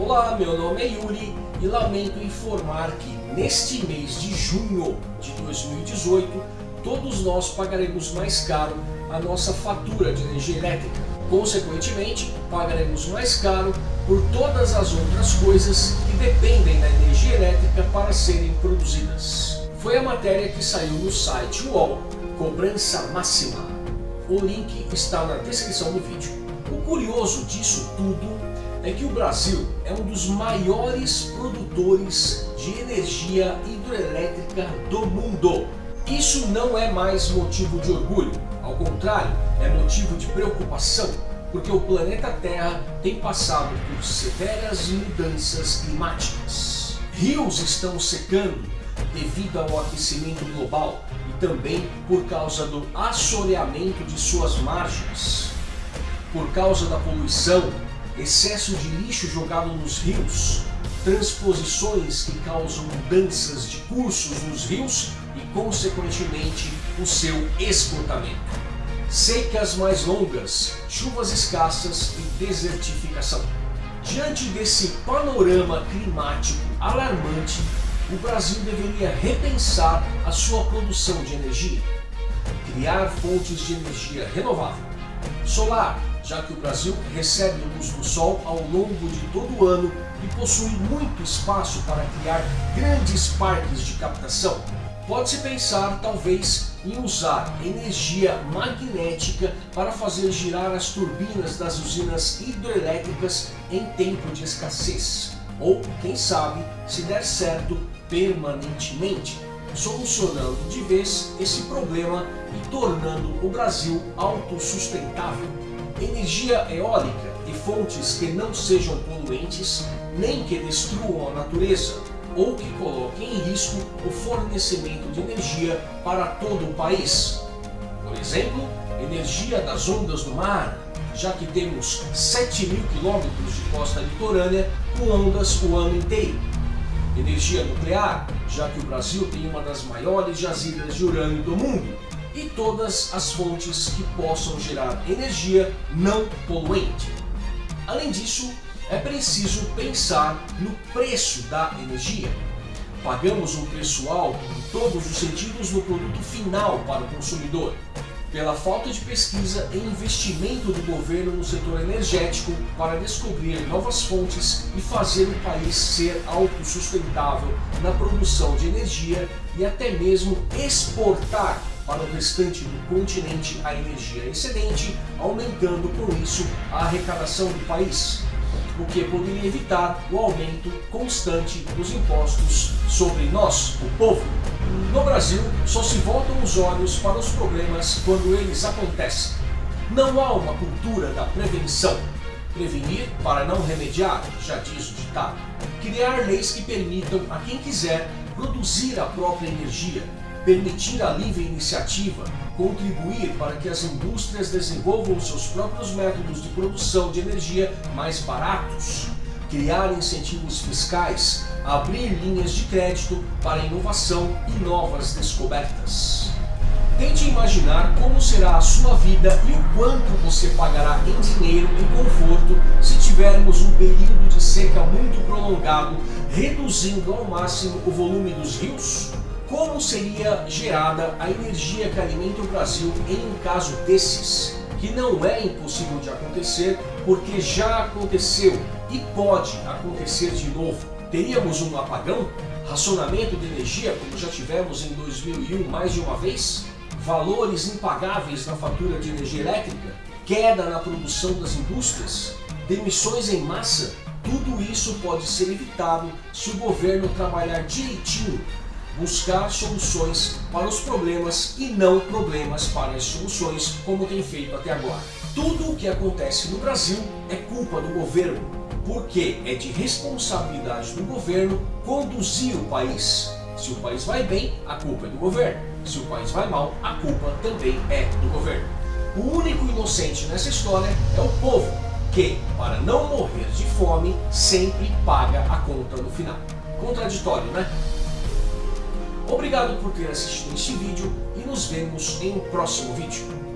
Olá, meu nome é Yuri e lamento informar que neste mês de junho de 2018 todos nós pagaremos mais caro a nossa fatura de energia elétrica. Consequentemente, pagaremos mais caro por todas as outras coisas que dependem da energia elétrica para serem produzidas. Foi a matéria que saiu no site UOL, Cobrança Máxima. O link está na descrição do vídeo. O curioso disso tudo é que o Brasil é um dos maiores produtores de energia hidroelétrica do mundo. Isso não é mais motivo de orgulho, ao contrário, é motivo de preocupação, porque o planeta Terra tem passado por severas mudanças climáticas. Rios estão secando devido ao aquecimento global e também por causa do assoreamento de suas margens. Por causa da poluição, excesso de lixo jogado nos rios, transposições que causam mudanças de cursos nos rios e, consequentemente, o seu esgotamento. Secas mais longas, chuvas escassas e desertificação. Diante desse panorama climático alarmante, o Brasil deveria repensar a sua produção de energia, criar fontes de energia renovável, solar, já que o Brasil recebe luz do Sol ao longo de todo o ano e possui muito espaço para criar grandes parques de captação. Pode-se pensar, talvez, em usar energia magnética para fazer girar as turbinas das usinas hidrelétricas em tempo de escassez. Ou, quem sabe, se der certo, permanentemente, solucionando de vez esse problema e tornando o Brasil autossustentável energia eólica e fontes que não sejam poluentes, nem que destruam a natureza, ou que coloquem em risco o fornecimento de energia para todo o país. Por exemplo, energia das ondas do mar, já que temos 7 mil quilômetros de costa litorânea com ondas o ano inteiro. Energia nuclear, já que o Brasil tem uma das maiores jazidas de urânio do mundo, e todas as fontes que possam gerar energia não poluente. Além disso, é preciso pensar no preço da energia. Pagamos um preço alto em todos os sentidos no produto final para o consumidor, pela falta de pesquisa e investimento do governo no setor energético para descobrir novas fontes e fazer o país ser autossustentável na produção de energia e até mesmo exportar para o restante do continente a energia excedente, aumentando com isso a arrecadação do país, o que poderia evitar o aumento constante dos impostos sobre nós, o povo. No Brasil, só se voltam os olhos para os problemas quando eles acontecem. Não há uma cultura da prevenção. Prevenir para não remediar, já diz o ditado. Criar leis que permitam a quem quiser produzir a própria energia, permitir a livre iniciativa, contribuir para que as indústrias desenvolvam seus próprios métodos de produção de energia mais baratos, criar incentivos fiscais, abrir linhas de crédito para inovação e novas descobertas. Tente imaginar como será a sua vida e o quanto você pagará em dinheiro e conforto se tivermos um período de seca muito prolongado, reduzindo ao máximo o volume dos rios, como seria gerada a energia que alimenta o Brasil em um caso desses, que não é impossível de acontecer, porque já aconteceu e pode acontecer de novo. Teríamos um apagão? Racionamento de energia, como já tivemos em 2001 mais de uma vez? Valores impagáveis na fatura de energia elétrica? Queda na produção das indústrias? Demissões em massa? Tudo isso pode ser evitado se o governo trabalhar direitinho buscar soluções para os problemas e não problemas para as soluções, como tem feito até agora. Tudo o que acontece no Brasil é culpa do governo, porque é de responsabilidade do governo conduzir o país. Se o país vai bem, a culpa é do governo. Se o país vai mal, a culpa também é do governo. O único inocente nessa história é o povo, que, para não morrer de fome, sempre paga a conta no final. Contraditório, né? Obrigado por ter assistido este vídeo e nos vemos em um próximo vídeo.